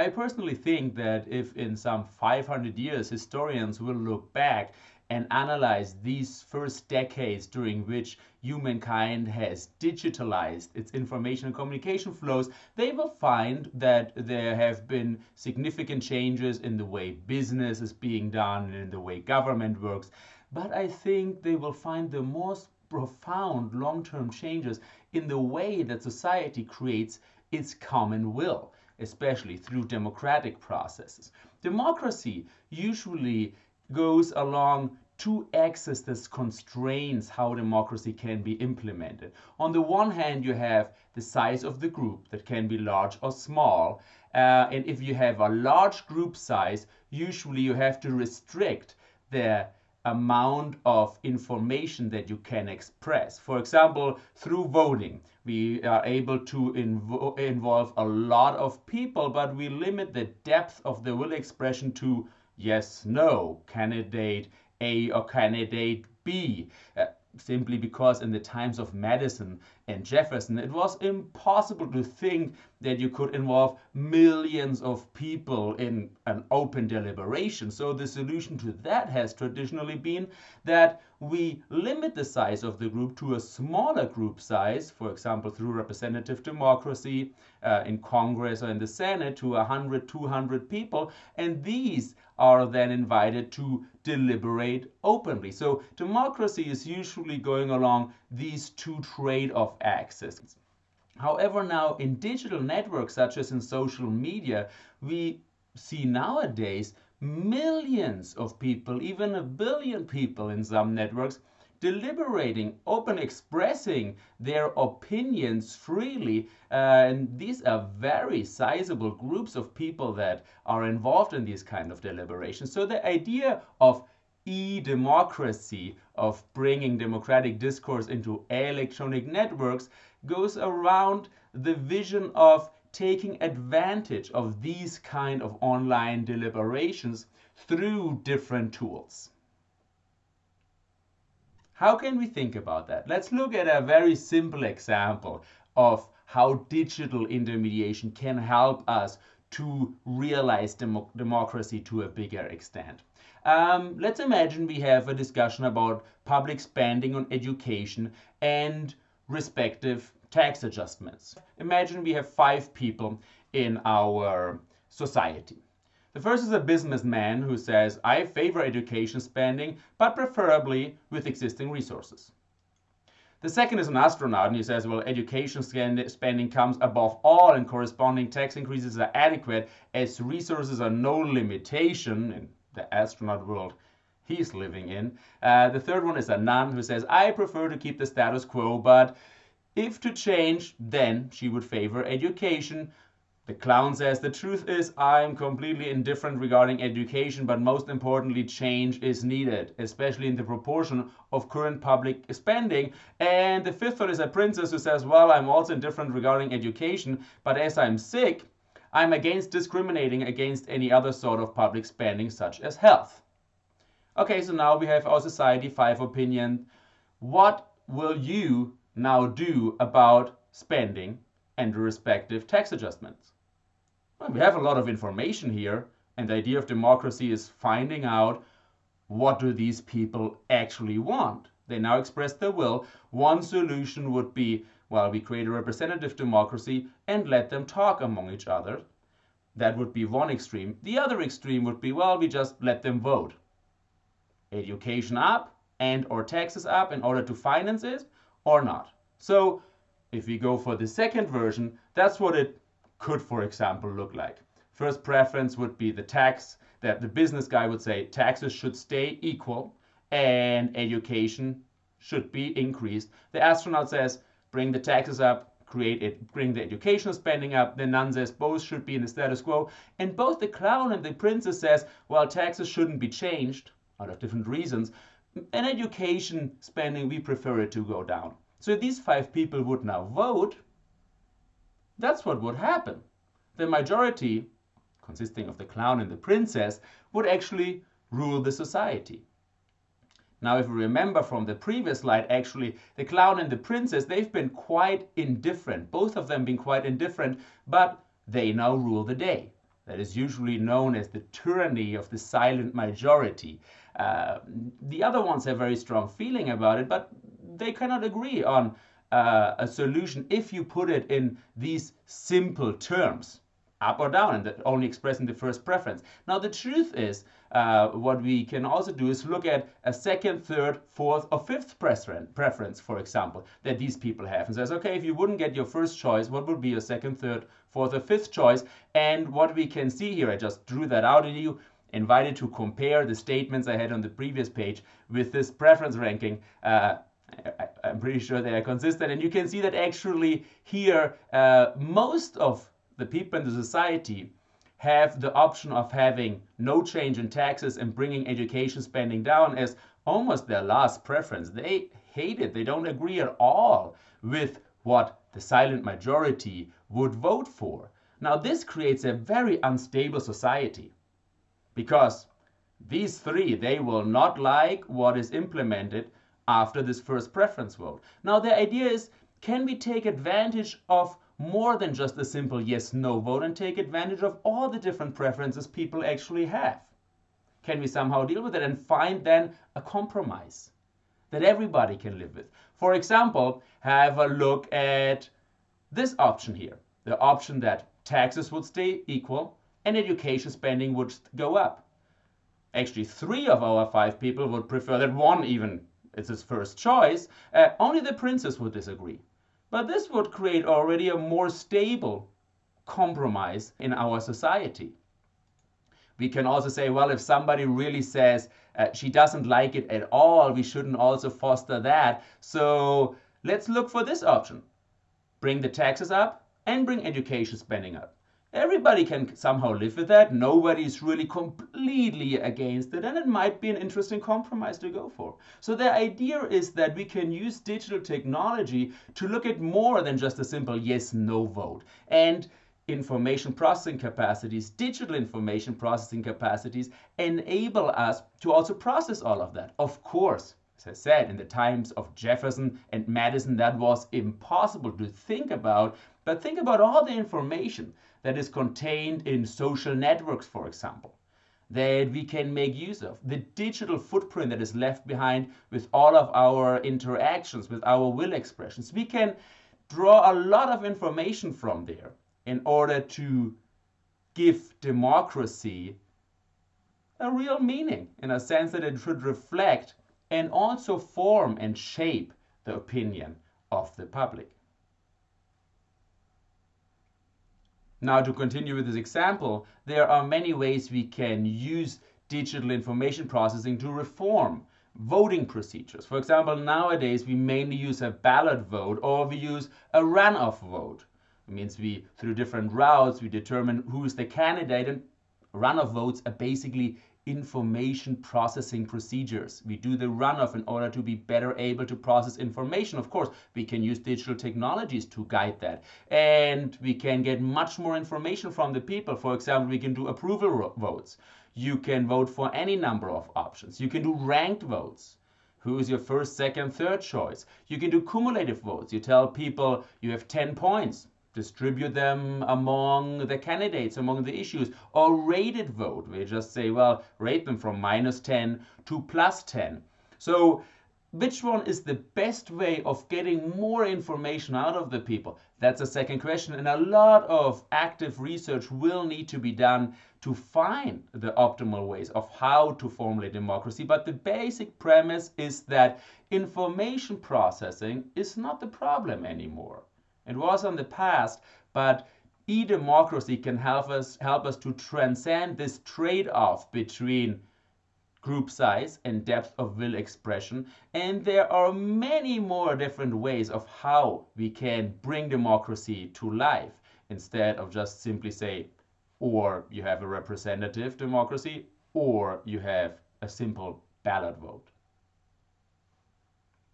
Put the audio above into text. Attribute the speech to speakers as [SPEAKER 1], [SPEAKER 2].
[SPEAKER 1] I personally think that if in some 500 years historians will look back and analyze these first decades during which humankind has digitalized its information and communication flows, they will find that there have been significant changes in the way business is being done and in the way government works. But I think they will find the most profound long-term changes in the way that society creates its common will, especially through democratic processes. Democracy usually goes along two axes that constrains how democracy can be implemented. On the one hand, you have the size of the group that can be large or small. Uh, and if you have a large group size, usually you have to restrict the amount of information that you can express. For example, through voting, we are able to invo involve a lot of people, but we limit the depth of the will expression to yes, no, candidate a or candidate B. Uh, simply because in the times of Madison and Jefferson, it was impossible to think that you could involve millions of people in an open deliberation. So the solution to that has traditionally been that we limit the size of the group to a smaller group size, for example, through representative democracy uh, in Congress or in the Senate to 100, 200 people. And these are then invited to deliberate openly. So democracy is usually going along these two trade-off axes. However, now in digital networks such as in social media, we see nowadays millions of people, even a billion people in some networks, deliberating, open expressing their opinions freely. Uh, and these are very sizable groups of people that are involved in these kind of deliberations. So the idea of e-democracy, of bringing democratic discourse into electronic networks, goes around the vision of taking advantage of these kind of online deliberations through different tools. How can we think about that? Let's look at a very simple example of how digital intermediation can help us to realize demo democracy to a bigger extent. Um, let's imagine we have a discussion about public spending on education and respective tax adjustments. Imagine we have five people in our society. The first is a businessman who says, I favor education spending, but preferably with existing resources. The second is an astronaut, and he says, well, education spending comes above all, and corresponding tax increases are adequate as resources are no limitation in the astronaut world he's living in. Uh, the third one is a nun who says, I prefer to keep the status quo, but if to change, then she would favor education, the clown says, the truth is I am completely indifferent regarding education, but most importantly, change is needed, especially in the proportion of current public spending. And the fifth one is a princess who says, well, I'm also indifferent regarding education, but as I'm sick, I'm against discriminating against any other sort of public spending, such as health. Okay, so now we have our society five opinion. What will you now do about spending and the respective tax adjustments? We have a lot of information here, and the idea of democracy is finding out what do these people actually want. They now express their will. One solution would be, well, we create a representative democracy and let them talk among each other. That would be one extreme. The other extreme would be, well, we just let them vote. Education up and or taxes up in order to finance it or not. So if we go for the second version, that's what it could, for example, look like. First preference would be the tax, that the business guy would say taxes should stay equal and education should be increased. The astronaut says bring the taxes up, create it, bring the educational spending up. The nun says both should be in the status quo. And both the clown and the princess says, well, taxes shouldn't be changed out of different reasons. And education spending, we prefer it to go down. So these five people would now vote that's what would happen. The majority, consisting of the clown and the princess, would actually rule the society. Now, if we remember from the previous slide, actually, the clown and the princess, they've been quite indifferent, both of them been quite indifferent, but they now rule the day. that is usually known as the tyranny of the silent majority. Uh, the other ones have very strong feeling about it, but they cannot agree on uh, a solution if you put it in these simple terms up or down and that only expressing the first preference. Now the truth is uh, what we can also do is look at a second, third, fourth or fifth preference, for example, that these people have and says, okay, if you wouldn't get your first choice, what would be your second, third, fourth or fifth choice? And what we can see here, I just drew that out in you, invited to compare the statements I had on the previous page with this preference ranking. Uh, I, am pretty sure they are consistent. And you can see that actually here, uh, most of the people in the society have the option of having no change in taxes and bringing education spending down as almost their last preference. They hate it. They don't agree at all with what the silent majority would vote for. Now, this creates a very unstable society because these three, they will not like what is implemented after this first preference vote. Now, the idea is, can we take advantage of more than just a simple yes no vote and take advantage of all the different preferences people actually have? Can we somehow deal with it and find then a compromise that everybody can live with? For example, have a look at this option here the option that taxes would stay equal and education spending would go up. Actually, three of our five people would prefer that one even is his first choice. Uh, only the princess would disagree. But this would create already a more stable compromise in our society. We can also say, well, if somebody really says uh, she doesn't like it at all, we shouldn't also foster that. So let's look for this option. Bring the taxes up and bring education spending up. Everybody can somehow live with that. Nobody's really completely against it, and it might be an interesting compromise to go for. So the idea is that we can use digital technology to look at more than just a simple yes no vote. And information processing capacities, digital information processing capacities, enable us to also process all of that. Of course, as I said, in the times of Jefferson and Madison, that was impossible to think about. But think about all the information that is contained in social networks, for example, that we can make use of. The digital footprint that is left behind with all of our interactions, with our will expressions. We can draw a lot of information from there in order to give democracy a real meaning in a sense that it should reflect and also form and shape the opinion of the public. Now to continue with this example, there are many ways we can use digital information processing to reform voting procedures. For example, nowadays we mainly use a ballot vote or we use a runoff vote. It means we, through different routes, we determine who is the candidate and runoff votes are basically information processing procedures. We do the runoff in order to be better able to process information. Of course, we can use digital technologies to guide that. And we can get much more information from the people. For example, we can do approval votes. You can vote for any number of options. You can do ranked votes. Who is your first, second, third choice? You can do cumulative votes. You tell people you have 10 points distribute them among the candidates, among the issues, or rated vote. We just say, well, rate them from minus 10 to plus 10. So which one is the best way of getting more information out of the people? That's a second question. And a lot of active research will need to be done to find the optimal ways of how to formulate democracy. But the basic premise is that information processing is not the problem anymore. It was in the past, but e-democracy can help us help us to transcend this trade-off between group size and depth of will expression. And there are many more different ways of how we can bring democracy to life instead of just simply say, or you have a representative democracy, or you have a simple ballot vote.